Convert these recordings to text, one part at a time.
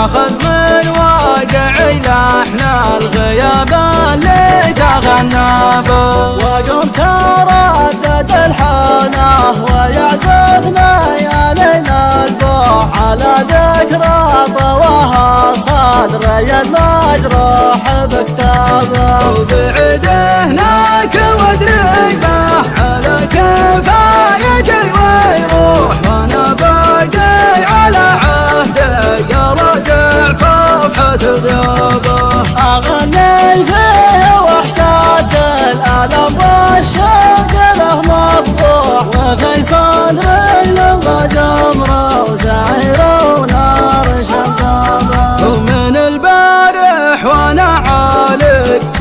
ناخذ من واقعي لحن الغياب اللي تغنى به وقم تردد الحنه ويعزفنا يالينا البوح على ذكرى طواها صدري المجروح. بكتاب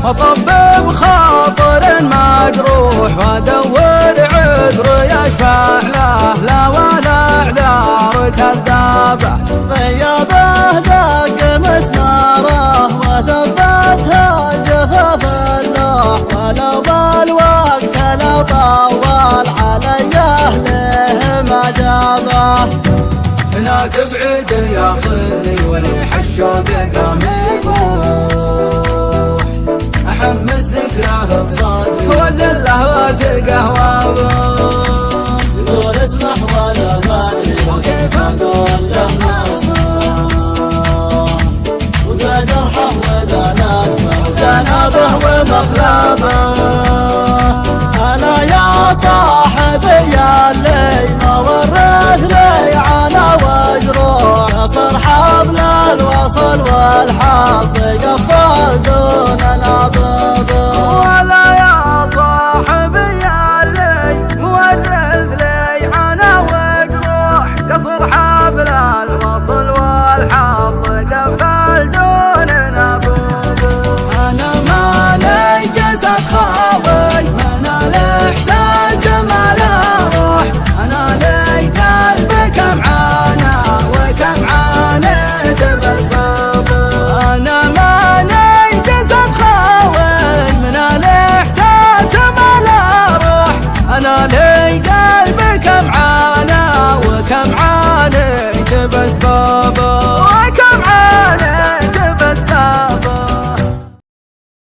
اطبب خاطر مجروح وادور عذر يشفع له لا ولا اعذار كذابه غيابه دق مسماره وثبتها جفاف اللوح ولو بالوقت لو طول علي أهله ما جابه. هناك بعيد ياخذني وريح الشوق قام وزله وتقهوى يقول اسمح ولا ماني وكيف أقول له نصره وذا جرحه وذا ناسمه وجنابه ومقلبه أنا يا صاحبي يا اللي ما ورث لي على وجروح نصر حبل الوصل والحب قفل دون